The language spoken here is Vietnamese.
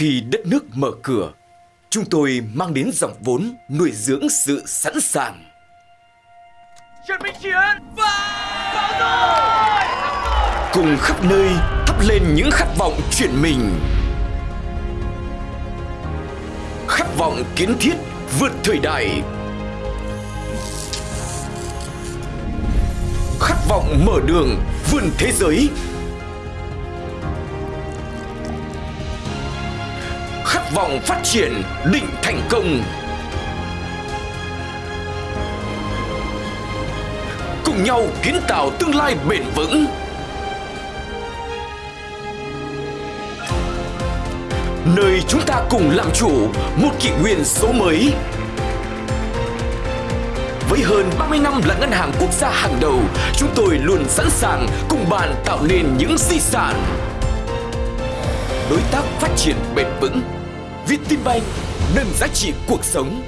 Khi đất nước mở cửa, chúng tôi mang đến dòng vốn nuôi dưỡng sự sẵn sàng. Chuẩn bị chiến và vào rồi Cùng khắp nơi thắp lên những khát vọng chuyển mình. Khát vọng kiến thiết vượt thời đại. Khát vọng mở đường vươn thế giới. Khát vọng phát triển định thành công. Cùng nhau kiến tạo tương lai bền vững. nơi chúng ta cùng làm chủ một kỷ nguyên số mới. Với hơn 30 năm là ngân hàng quốc gia hàng đầu, chúng tôi luôn sẵn sàng cùng bạn tạo nên những di sản. Đối tác phát triển bền vững Vietinbank nâng giá trị cuộc sống.